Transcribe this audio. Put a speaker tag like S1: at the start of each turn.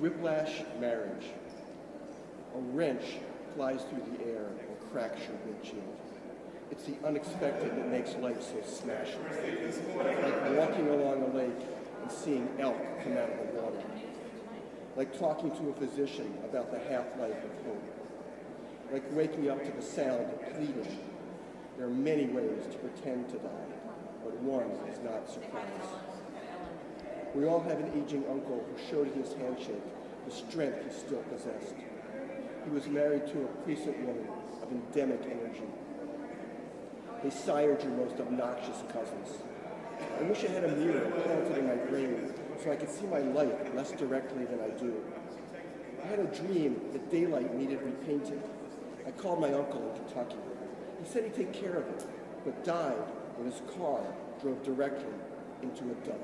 S1: Whiplash marriage. A wrench flies through the air and cracks your windshield. It's the unexpected that makes life so smashing. Like walking along a lake and seeing elk come out of the water. Like talking to a physician about the half-life of hope. Like waking up to the sound of pleading. There are many ways to pretend to die, but one is not surprise. We all have an aging uncle who showed in his handshake the strength he still possessed. He was married to a precinct woman of endemic energy. They sired your most obnoxious cousins. I wish I had a mirror planted in my brain so I could see my life less directly than I do. I had a dream that daylight needed repainting. I called my uncle in Kentucky. He said he'd take care of it, but died when his car drove directly into a dove.